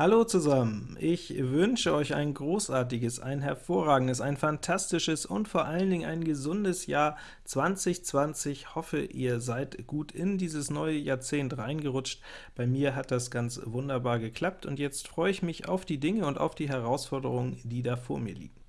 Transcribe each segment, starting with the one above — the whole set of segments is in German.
Hallo zusammen! Ich wünsche euch ein großartiges, ein hervorragendes, ein fantastisches und vor allen Dingen ein gesundes Jahr 2020. Hoffe, ihr seid gut in dieses neue Jahrzehnt reingerutscht. Bei mir hat das ganz wunderbar geklappt, und jetzt freue ich mich auf die Dinge und auf die Herausforderungen, die da vor mir liegen.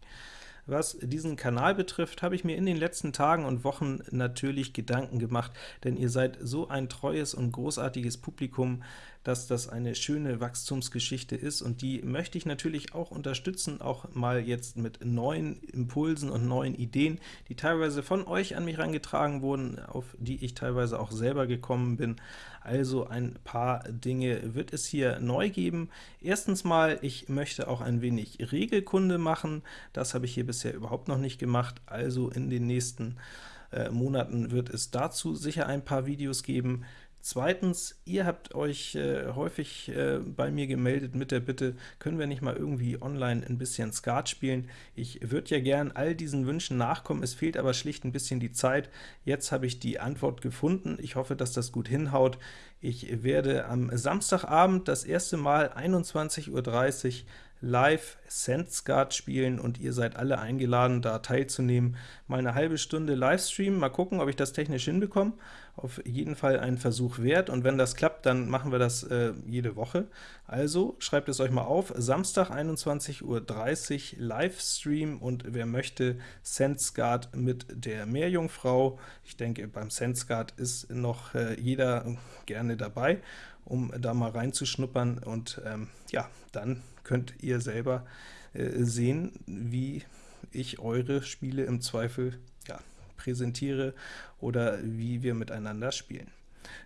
Was diesen Kanal betrifft, habe ich mir in den letzten Tagen und Wochen natürlich Gedanken gemacht, denn ihr seid so ein treues und großartiges Publikum, dass das eine schöne Wachstumsgeschichte ist, und die möchte ich natürlich auch unterstützen, auch mal jetzt mit neuen Impulsen und neuen Ideen, die teilweise von euch an mich herangetragen wurden, auf die ich teilweise auch selber gekommen bin. Also ein paar Dinge wird es hier neu geben. Erstens mal, ich möchte auch ein wenig Regelkunde machen. Das habe ich hier bisher überhaupt noch nicht gemacht, also in den nächsten äh, Monaten wird es dazu sicher ein paar Videos geben. Zweitens, ihr habt euch äh, häufig äh, bei mir gemeldet mit der Bitte, können wir nicht mal irgendwie online ein bisschen Skat spielen? Ich würde ja gern all diesen Wünschen nachkommen, es fehlt aber schlicht ein bisschen die Zeit. Jetzt habe ich die Antwort gefunden, ich hoffe, dass das gut hinhaut. Ich werde am Samstagabend das erste Mal 21.30 Uhr live SendScard spielen, und ihr seid alle eingeladen, da teilzunehmen. Mal eine halbe Stunde Livestream, mal gucken, ob ich das technisch hinbekomme. Auf jeden Fall ein Versuch wert, und wenn das klappt, dann machen wir das äh, jede Woche. Also schreibt es euch mal auf, Samstag 21.30 Uhr Livestream, und wer möchte, SendScard mit der Meerjungfrau. Ich denke, beim SendScard ist noch äh, jeder gerne dabei, um da mal reinzuschnuppern, und ähm, ja, dann könnt ihr selber äh, sehen, wie ich eure Spiele im Zweifel ja, präsentiere oder wie wir miteinander spielen.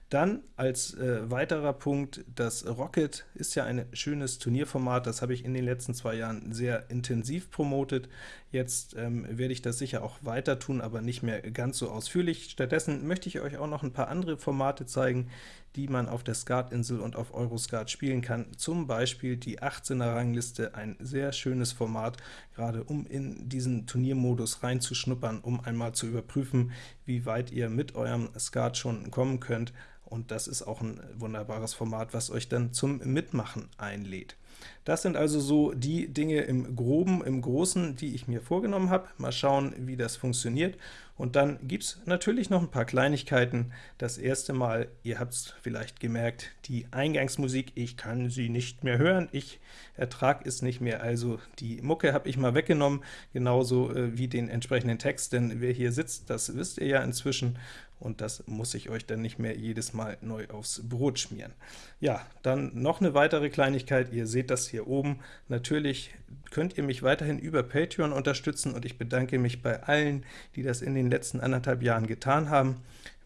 Dann als äh, weiterer Punkt, das Rocket ist ja ein schönes Turnierformat, das habe ich in den letzten zwei Jahren sehr intensiv promotet. Jetzt ähm, werde ich das sicher auch weiter tun, aber nicht mehr ganz so ausführlich. Stattdessen möchte ich euch auch noch ein paar andere Formate zeigen, die man auf der Skatinsel und auf Euroskat spielen kann. Zum Beispiel die 18er Rangliste, ein sehr schönes Format, gerade um in diesen Turniermodus reinzuschnuppern, um einmal zu überprüfen, wie weit ihr mit eurem Skat schon kommen könnt und das ist auch ein wunderbares Format, was euch dann zum Mitmachen einlädt. Das sind also so die Dinge im Groben, im Großen, die ich mir vorgenommen habe. Mal schauen, wie das funktioniert. Und dann gibt es natürlich noch ein paar Kleinigkeiten. Das erste Mal, ihr habt es vielleicht gemerkt, die Eingangsmusik, ich kann sie nicht mehr hören, ich ertrage es nicht mehr, also die Mucke habe ich mal weggenommen, genauso äh, wie den entsprechenden Text, denn wer hier sitzt, das wisst ihr ja inzwischen, und das muss ich euch dann nicht mehr jedes Mal neu aufs Brot schmieren. Ja, dann noch eine weitere Kleinigkeit, ihr seht das hier oben. Natürlich könnt ihr mich weiterhin über Patreon unterstützen, und ich bedanke mich bei allen, die das in den letzten anderthalb Jahren getan haben.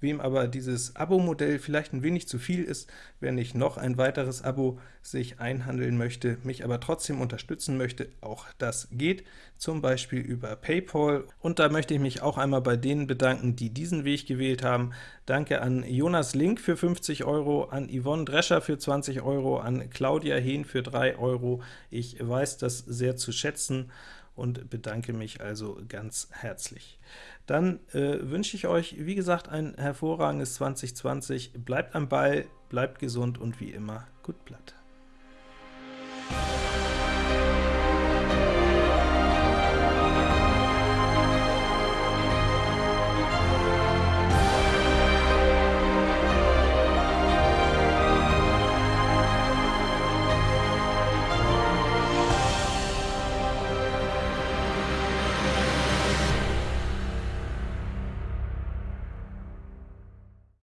Wem aber dieses Abo-Modell vielleicht ein wenig zu viel ist, wer nicht noch ein weiteres Abo sich einhandeln möchte, mich aber trotzdem unterstützen möchte, auch das geht, zum Beispiel über PayPal. Und da möchte ich mich auch einmal bei denen bedanken, die diesen Weg gewählt haben. Danke an Jonas Link für 50 Euro, an Yvonne Drescher für 20 Euro, an Claudia Hehn für 3 Euro. Ich weiß das sehr zu schätzen und bedanke mich also ganz herzlich. Dann äh, wünsche ich euch, wie gesagt, ein hervorragendes 2020. Bleibt am Ball, bleibt gesund und wie immer, gut Blatt.